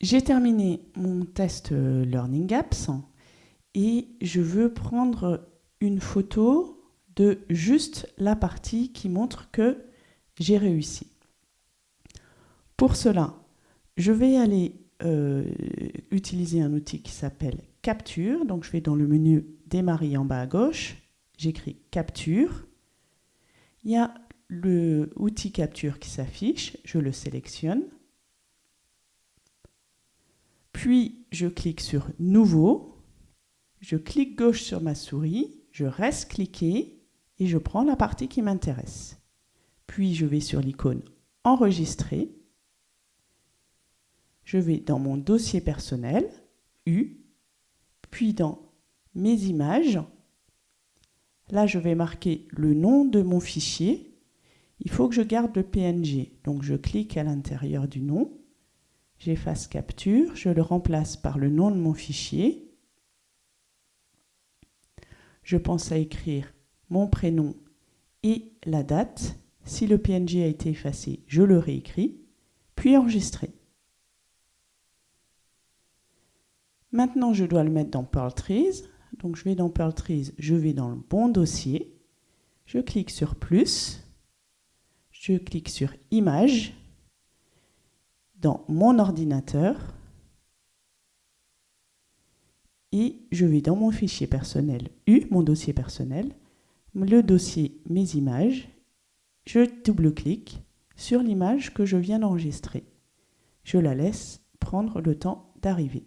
J'ai terminé mon test euh, Learning Apps et je veux prendre une photo de juste la partie qui montre que j'ai réussi. Pour cela, je vais aller euh, utiliser un outil qui s'appelle Capture. Donc je vais dans le menu Démarrer en bas à gauche, j'écris Capture. Il y a le outil Capture qui s'affiche, je le sélectionne. Puis je clique sur Nouveau, je clique gauche sur ma souris, je reste cliqué et je prends la partie qui m'intéresse. Puis je vais sur l'icône Enregistrer je vais dans mon dossier personnel, U, puis dans mes images. Là, je vais marquer le nom de mon fichier. Il faut que je garde le PNG. Donc, je clique à l'intérieur du nom. J'efface capture. Je le remplace par le nom de mon fichier. Je pense à écrire mon prénom et la date. Si le PNG a été effacé, je le réécris, puis enregistrer. Maintenant, je dois le mettre dans Pearl Trees. Donc, je vais dans Pearl Trees, je vais dans le bon dossier. Je clique sur Plus. Je clique sur Image. Dans mon ordinateur. Et je vais dans mon fichier personnel U, mon dossier personnel, le dossier Mes images. Je double-clique sur l'image que je viens d'enregistrer. Je la laisse prendre le temps d'arriver.